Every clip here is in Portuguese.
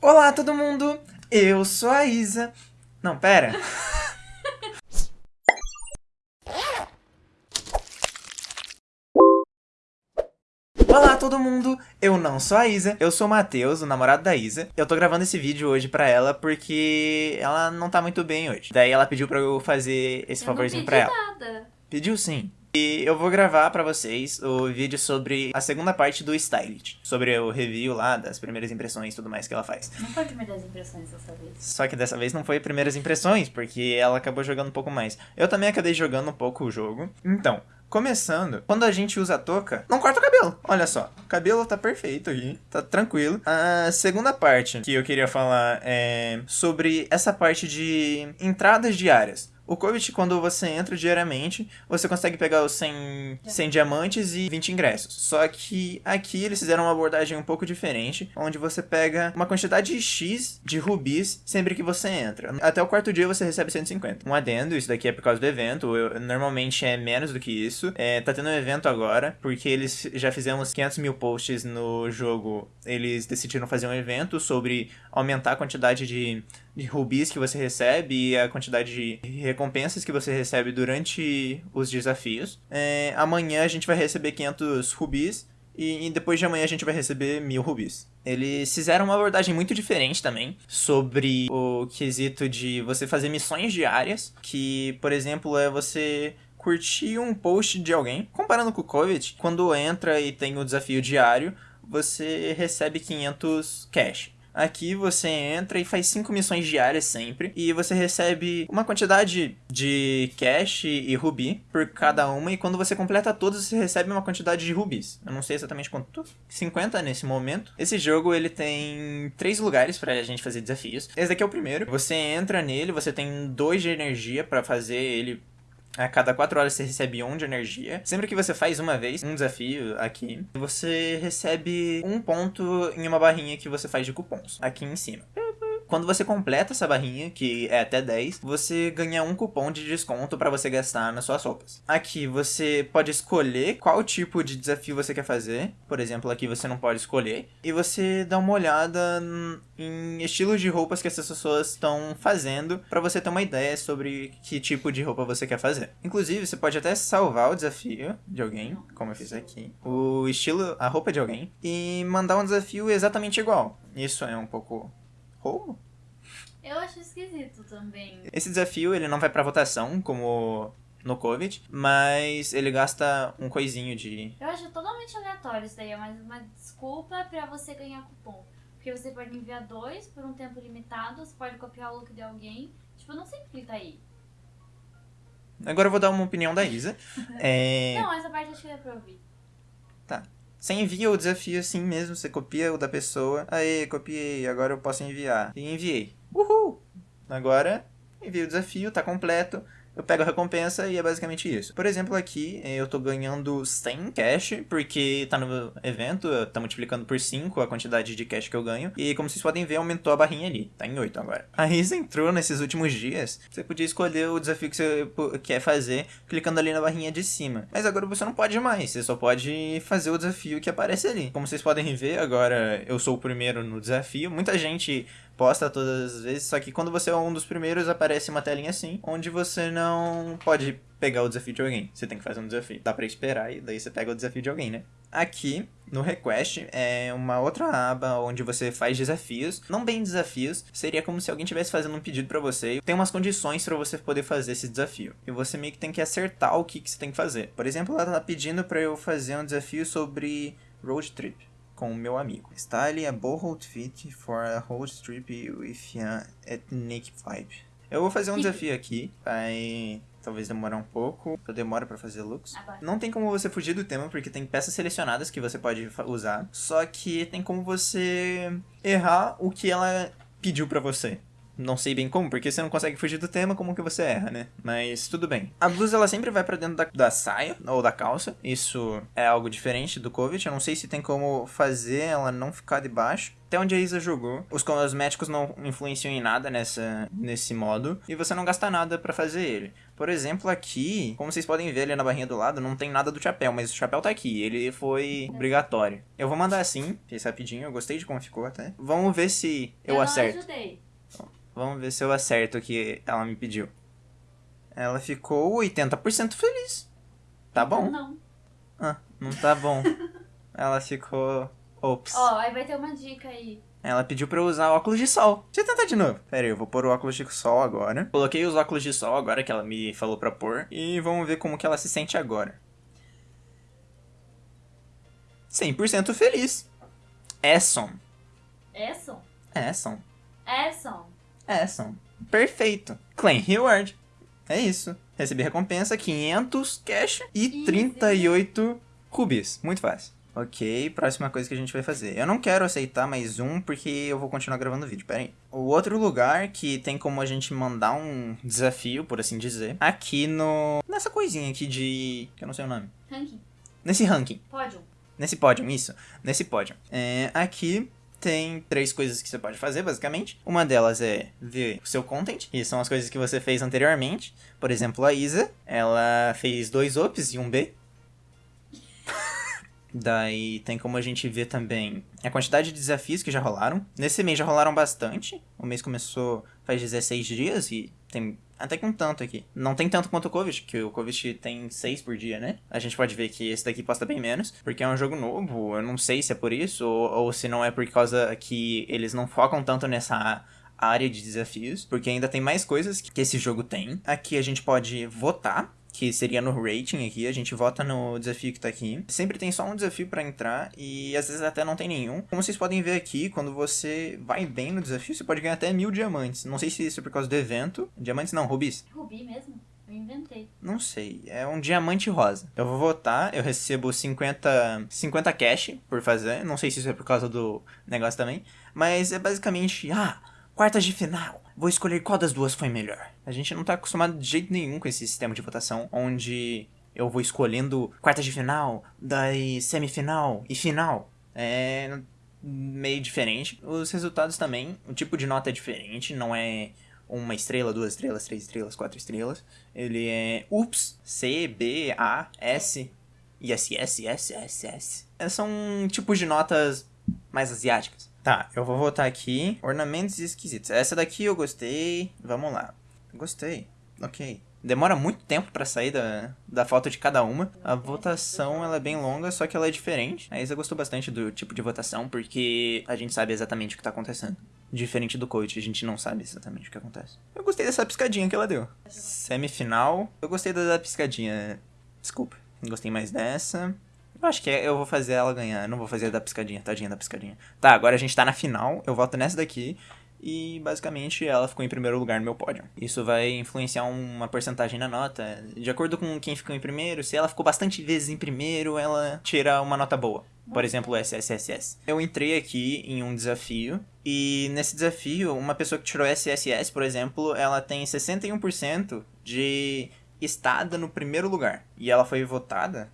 Olá, todo mundo! Eu sou a Isa. Não, pera. Olá todo mundo, eu não sou a Isa, eu sou o Matheus, o namorado da Isa. Eu tô gravando esse vídeo hoje pra ela porque ela não tá muito bem hoje. Daí ela pediu pra eu fazer esse Eu favorzinho não pra pedi ela. nada. Pediu sim. E eu vou gravar pra vocês o vídeo sobre a segunda parte do Stylist. Sobre o review lá, das primeiras impressões e tudo mais que ela faz. Não foi primeiras impressões dessa vez. Só que dessa vez não foi primeiras impressões, porque ela acabou jogando um pouco mais. Eu também acabei jogando um pouco o jogo. Então, começando, quando a gente usa a touca, não corta o cabelo. Olha só, o cabelo tá perfeito aqui, tá tranquilo. A segunda parte que eu queria falar é sobre essa parte de entradas diárias. O Covid, quando você entra diariamente, você consegue pegar os 100, 100 diamantes e 20 ingressos. Só que aqui eles fizeram uma abordagem um pouco diferente, onde você pega uma quantidade X de rubis sempre que você entra. Até o quarto dia você recebe 150. Um adendo, isso daqui é por causa do evento, eu- normalmente é menos do que isso. É, tá tendo um evento agora, porque eles já fizemos 500 mil posts no jogo. Eles decidiram fazer um evento sobre aumentar a quantidade de de rubis que você recebe e a quantidade de recompensas que você recebe durante os desafios. É, amanhã a gente vai receber 500 rubis e, e depois de amanhã a gente vai receber 1000 rubis. Eles fizeram uma abordagem muito diferente também sobre o quesito de você fazer missões diárias, que, por exemplo, é você curtir um post de alguém. Comparando com o Covid, quando entra e tem o desafio diário, você recebe 500 cash. Aqui você entra e faz cinco missões diárias sempre. E você recebe uma quantidade de cash e rubi por cada uma. E quando você completa todas, você recebe uma quantidade de rubis. Eu não sei exatamente quanto. 50 nesse momento. Esse jogo ele tem três lugares pra gente fazer desafios. Esse daqui é o primeiro. Você entra nele, você tem dois de energia pra fazer ele a cada 4 horas você recebe 1 de energia. Sempre que você faz uma vez um desafio aqui, você recebe um ponto em uma barrinha que você faz de cupons, aqui em cima. Quando você completa essa barrinha, que é até 10, você ganha um cupom de desconto para você gastar nas suas roupas. Aqui você pode escolher qual tipo de desafio você quer fazer. Por exemplo, aqui você não pode escolher. E você dá uma olhada em estilos de roupas que essas pessoas estão fazendo para você ter uma ideia sobre que tipo de roupa você quer fazer. Inclusive, você pode até salvar o desafio de alguém, como eu fiz aqui, o estilo, a roupa de alguém, e mandar um desafio exatamente igual. Isso é um pouco roubo? Eu acho esquisito também. Esse desafio ele não vai pra votação, como no Covid, mas ele gasta um coisinho de. Eu acho totalmente aleatório isso daí. É mais uma desculpa pra você ganhar cupom. Porque você pode enviar dois por um tempo limitado, você pode copiar o look de alguém. Tipo, eu não sei porque tá aí. Agora eu vou dar uma opinião da Isa. É... Não, essa parte acho que é pra ouvir. Você envia o desafio assim mesmo, você copia o da pessoa. Aê, copiei, agora eu posso enviar. E enviei. Uhul! Agora, envio o desafio, tá completo. Eu pego a recompensa e é basicamente isso. Por exemplo, aqui eu tô ganhando 100 cash, porque tá no evento, tá multiplicando por 5 a quantidade de cash que eu ganho. E como vocês podem ver, aumentou a barrinha ali. Tá em 8 agora. A Isa entrou nesses últimos dias. Você podia escolher o desafio que você quer fazer, clicando ali na barrinha de cima. Mas agora você não pode mais. Você só pode fazer o desafio que aparece ali. Como vocês podem ver, agora eu sou o primeiro no desafio. Muita gente posta todas as vezes, só que quando você é um dos primeiros, aparece uma telinha assim, onde você não pode pegar o desafio de alguém. Você tem que fazer um desafio. Dá pra esperar e daí você pega o desafio de alguém, né? Aqui, no Request, é uma outra aba onde você faz desafios. Não bem desafios, seria como se alguém estivesse fazendo um pedido pra você. Tem umas condições pra você poder fazer esse desafio. E você meio que tem que acertar o que, que você tem que fazer. Por exemplo, ela tá pedindo pra eu fazer um desafio sobre road trip com o meu amigo. Style a bold fit for a road trip with an ethnic vibe. Eu vou fazer um desafio aqui, vai talvez demorar um pouco, eu demoro pra fazer looks. Agora. Não tem como você fugir do tema, porque tem peças selecionadas que você pode usar, só que tem como você errar o que ela pediu pra você Não sei bem como, porque você não consegue fugir do tema, como que você erra, né? Mas tudo bem. A blusa, ela sempre vai pra dentro da, da saia ou da calça. Isso é algo diferente do Covid. Eu não sei se tem como fazer ela não ficar debaixo. Até onde a Isa jogou, os cosméticos não influenciam em nada nessa, nesse modo. E você não gasta nada pra fazer ele. Por exemplo, aqui, como vocês podem ver ali na barrinha do lado, não tem nada do chapéu, mas o chapéu tá aqui. Ele foi obrigatório. Eu vou mandar assim, fiz rapidinho. Eu gostei de como ficou até. Vamos ver se eu, não acerto. ajudei. Vamos ver se eu acerto o que ela me pediu. Ela ficou 80% feliz. Tá bom? Não. Ah, não tá bom. ela ficou. Ops. Ó, aí vai ter uma dica aí. Ela pediu pra eu usar óculos de sol. Deixa eu tentar de novo. Pera aí, eu vou pôr o óculos de sol agora. Coloquei os óculos de sol agora que ela me falou pra pôr. E vamos ver como que ela se sente agora. 100% feliz. Esson. Esson? Esson. Esson. Esson. Perfeito. Claim Reward. É isso. Recebi recompensa, 500 cash e Easy. 38 rubis. Muito fácil. Ok, próxima coisa que a gente vai fazer. Eu não quero aceitar mais um porque eu vou continuar gravando o vídeo, pera aí. O outro lugar que tem como a gente mandar um desafio, por assim dizer, aqui no... Nessa coisinha aqui de... que eu não sei o nome. Ranking. Nesse ranking. Pódio. Nesse pódio, isso. Nesse pódio. É, aqui tem três coisas que você pode fazer, basicamente. Uma delas é ver o seu content, que são as coisas que você fez anteriormente. Por exemplo, a Isa, ela fez dois ops e um B. Daí tem como a gente ver também a quantidade de desafios que já rolaram. Nesse mês já rolaram bastante. O mês começou faz 16 dias e tem até que um tanto aqui. Não tem tanto quanto o Covid, que o Covid tem 6 por dia, né? A gente pode ver que esse daqui posta bem menos, porque é um jogo novo. Eu não sei se é por isso ou, ou se não é por causa que eles não focam tanto nessa área de desafios, porque ainda tem mais coisas que esse jogo tem. Aqui a gente pode votar que seria no rating aqui, a gente vota no desafio que tá aqui. Sempre tem só um desafio pra entrar e às vezes até não tem nenhum. Como vocês podem ver aqui, quando você vai bem no desafio, você pode ganhar até mil diamantes. Não sei se isso é por causa do evento. Diamantes não, rubis. Rubi mesmo? Eu inventei. Não sei, é um diamante rosa. Eu vou votar, eu recebo 50, 50 cash por fazer. Não sei se isso é por causa do negócio também. Mas é basicamente, ah, quartas de final. Vou escolher qual das duas foi melhor. A gente não tá acostumado de jeito nenhum com esse sistema de votação, onde eu vou escolhendo quartas de final, daí semifinal e final. É meio diferente. Os resultados também, o tipo de nota é diferente, não é uma estrela, duas estrelas, três estrelas, quatro estrelas. Ele é UPS, C, B, A, S e S, S, S, S, S. São tipos de notas mais asiáticas. Tá, eu vou voltar aqui. Ornamentos esquisitos. Essa daqui eu gostei. Vamos lá. Gostei. Ok. Demora muito tempo pra sair da, da foto de cada uma. A votação ela é bem longa, só que ela é diferente. A Isa gostou bastante do tipo de votação, porque a gente sabe exatamente o que tá acontecendo. Diferente do coach, a gente não sabe exatamente o que acontece. Eu gostei dessa piscadinha que ela deu. Semifinal. Eu gostei da piscadinha. Desculpa. Gostei mais dessa. Eu acho que eu vou fazer ela ganhar. Eu não vou fazer da piscadinha, tadinha da piscadinha. Tá, agora a gente tá na final. Eu voto nessa daqui. E basicamente ela ficou em primeiro lugar no meu pódio. Isso vai influenciar uma porcentagem na nota. De acordo com quem ficou em primeiro, se ela ficou bastante vezes em primeiro, ela tira uma nota boa. Por exemplo, SSSS. Eu entrei aqui em um desafio. E nesse desafio, uma pessoa que tirou SSS, por exemplo, ela tem 61% de estada no primeiro lugar. E ela foi votada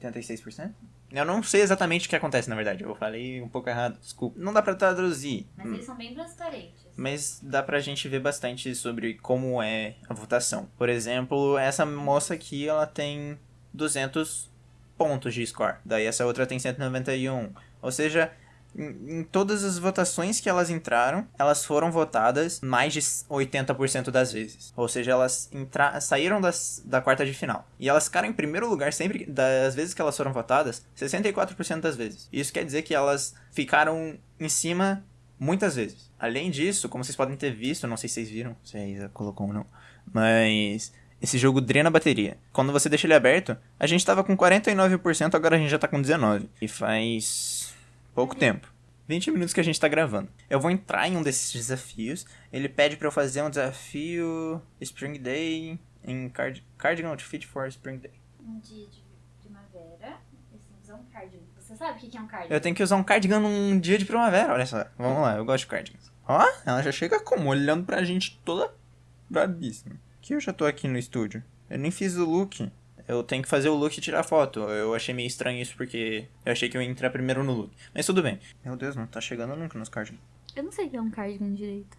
86%? Eu não sei exatamente o que acontece, na verdade. Eu falei um pouco errado, desculpa. Não dá pra traduzir. Mas eles são bem transparentes. Mas dá pra gente ver bastante sobre como é a votação. Por exemplo, essa moça aqui, ela tem 200 pontos de score. Daí essa outra tem 191. Ou seja, em, todas as votações que elas entraram, elas foram votadas mais de 80% das vezes. Ou seja, elas entra saíram das, da quarta de final. E elas ficaram em primeiro lugar sempre das vezes que elas foram votadas, 64% das vezes. Isso quer dizer que elas ficaram em cima muitas vezes. Além disso, como vocês podem ter visto, não sei se vocês viram, se a Isa colocou ou não, mas esse jogo drena a bateria. Quando você deixa ele aberto, a gente tava com 49%, agora a gente já tá com 19%. E faz pouco tempo. 20 minutos que a gente tá gravando. Eu vou entrar em um desses desafios. Ele pede pra eu fazer um desafio Spring Day em card Cardigan Outfit for Spring Day. Um dia de primavera, eles vão usar um cardigan. Você sabe o que que é um cardigan? Eu tenho que usar um cardigan num dia de primavera, olha só. Vamos lá, eu gosto de cardigans. Ó, ela já chega como? Olhando pra gente toda brabíssima. Que eu já tô aqui no estúdio. Eu nem fiz o look. Eu tenho que fazer o look e tirar foto. Eu achei meio estranho isso porque eu achei que eu ia entrar primeiro no look. Mas tudo bem. Meu Deus, não tá chegando nunca nos cardigans. Eu não sei o que é um cardigan direito.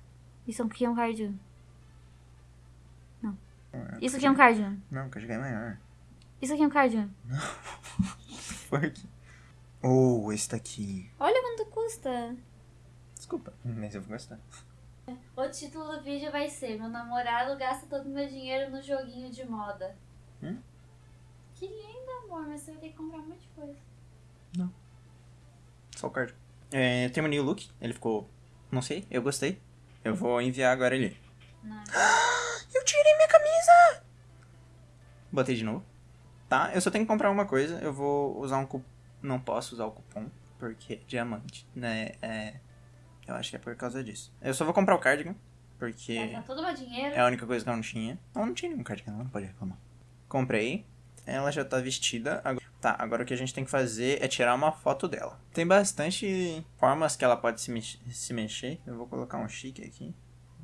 Isso aqui é um cardigan. Isso aqui é um cardigan. Não, o cardigan é maior. Isso aqui é um cardigan. Fuck. Oh, esse daqui. Olha quanto custa. Desculpa, mas eu vou gostar. O título do vídeo vai ser Meu namorado gasta todo o meu dinheiro no joguinho de moda. Hum? Que lindo, amor, mas você vai ter que comprar um monte de coisa. Só o card. É, terminei o look, ele ficou. Não sei, eu gostei. Eu vou enviar agora ele. Não. Eu tirei minha camisa! Botei de novo. Tá, eu só tenho que comprar uma coisa. Eu vou usar um cupom. Não posso usar o cupom, porque é diamante, né? É. Eu acho que é por causa disso. Eu só vou comprar o cardigan, porque Gastar todo o meu dinheiro. é a única coisa que eu não tinha. Não, não tinha nenhum cardigan, não pode reclamar. Comprei. Ela já tá vestida. Agora- Tá, agora o que a gente tem que fazer é tirar uma foto dela. Tem bastante formas que ela pode se, mex- se mexer. Eu vou colocar um chique aqui.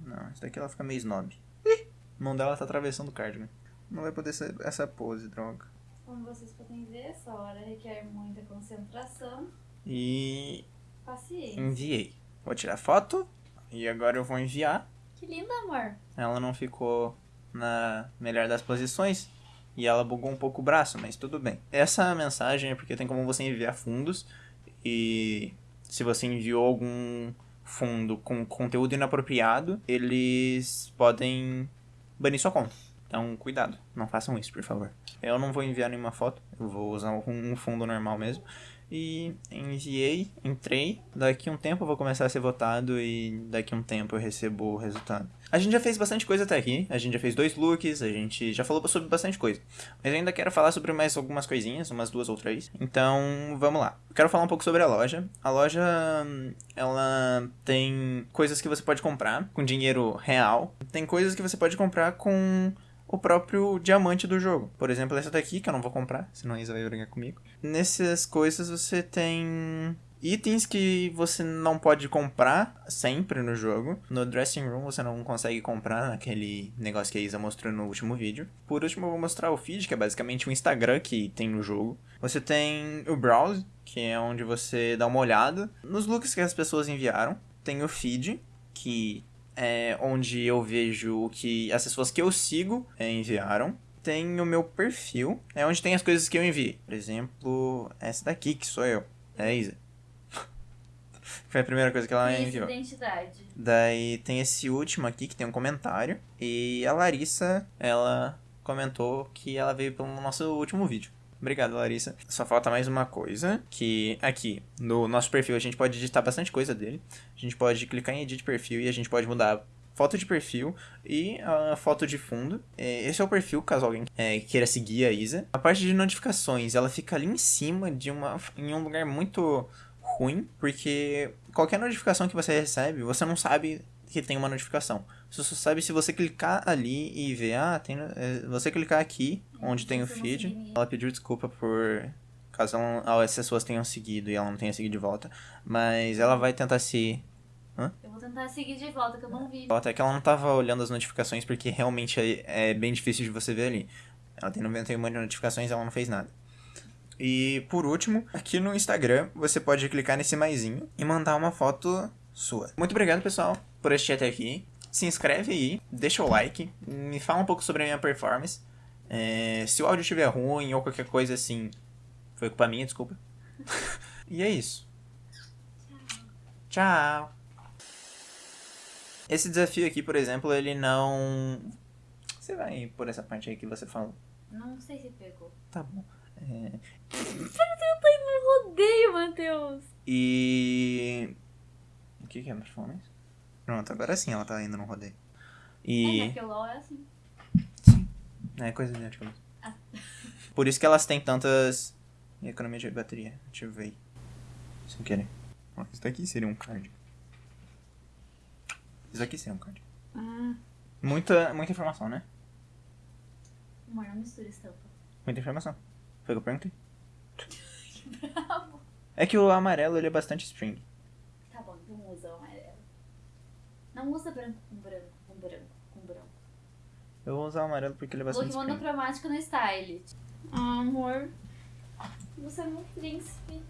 Não, isso daqui ela fica meio snob. Ih, a mão dela tá atravessando o cardigan. Não vai poder ser essa pose, droga. Como vocês podem ver, essa hora requer muita concentração, E paciência. enviei. Vou tirar foto. E agora eu vou enviar. Que lindo, amor. Ela não ficou na melhor das posições. E ela bugou um pouco o braço, mas tudo bem. Essa mensagem é porque tem como você enviar fundos. E se você enviou algum fundo com conteúdo inapropriado, eles podem banir sua conta. Então, cuidado, não façam isso, por favor. Eu não vou enviar nenhuma foto, eu vou usar um fundo normal mesmo. E enviei, entrei. Daqui um tempo eu vou começar a ser votado e daqui um tempo eu recebo o resultado. A gente já fez bastante coisa até aqui. A gente já fez dois looks, a gente já falou sobre bastante coisa. Mas ainda quero falar sobre mais algumas coisinhas, umas duas ou três. Então, vamos lá. Quero falar um pouco sobre a loja. A loja, ela tem coisas que você pode comprar com dinheiro real. Tem coisas que você pode comprar com o próprio diamante do jogo. Por exemplo, essa daqui, que eu não vou comprar, senão a Isa vai brigar comigo. Nessas coisas você tem itens que você não pode comprar sempre no jogo. No dressing room você não consegue comprar naquele negócio que a Isa mostrou no último vídeo. Por último, eu vou mostrar o feed, que é basicamente o Instagram que tem no jogo. Você tem o browse, que é onde você dá uma olhada nos looks que as pessoas enviaram. Tem o feed, que é onde eu vejo o que as pessoas que eu sigo é, enviaram. Tem o meu perfil, é onde tem as coisas que eu enviei. Por exemplo, essa daqui que sou eu. É a Isa. Foi a primeira coisa que ela Isso, enviou. identidade. Daí tem esse último aqui que tem um comentário. E a Larissa, ela comentou que ela veio pelo nosso último vídeo. Obrigado, Larissa. Só falta mais uma coisa, que aqui no nosso perfil a gente pode editar bastante coisa dele. A gente pode clicar em edit perfil e a gente pode mudar foto de perfil e a foto de fundo. É, Esse é o perfil, caso alguém é, queira seguir a Isa. A parte de notificações, ela fica ali em cima de uma em um lugar muito ruim, porque qualquer notificação que você recebe, você não sabe que tem uma notificação. Você só sabe se você clicar ali e ver, ah, tem, é, você clicar aqui, onde tem o feed. Ela pediu desculpa por caso ela, não- as pessoas tenham seguido e ela não tenha seguido de volta, mas ela vai tentar se Eu vou tentar seguir de volta, que eu não vi. até que ela não tava olhando as notificações porque realmente é, é bem difícil de você ver ali. Ela tem 91 de notificações ela não fez nada. E por último, aqui no Instagram, você pode clicar nesse maisinho e mandar uma foto sua. Muito obrigado, pessoal, por assistir até aqui. Se inscreve aí, deixa o like, me fala um pouco sobre a minha performance. É, se o áudio estiver ruim ou qualquer coisa assim, foi culpa minha, desculpa. e é isso. Tchau. Esse desafio aqui, por exemplo, ele não. Você vai por essa parte aí que você falou. Não sei se pegou. Tá bom. É, indo no rodeio, Matheus. E. O que que é performance? Pronto, agora sim ela tá indo no rodeio. É, E. né? Porque o LOL é assim. É coisa de antigamente. Ah. Por isso que elas têm tantas. E economia de bateria. Ativei. Sem querer. Ó, Isso daqui seria um card. Isso aqui seria um card. Ah. Muita, muita informação, né? Amor, não mistura estampa. Muita informação. Foi o que eu perguntei. Bravo. É que o amarelo ele é bastante string. Tá bom, então usa o amarelo. Não usa branco com branco, com branco, com branco. Eu vou usar o amarelo porque ele é Look bastante string. monocromático no style. Ah, amor. Você é meu príncipe.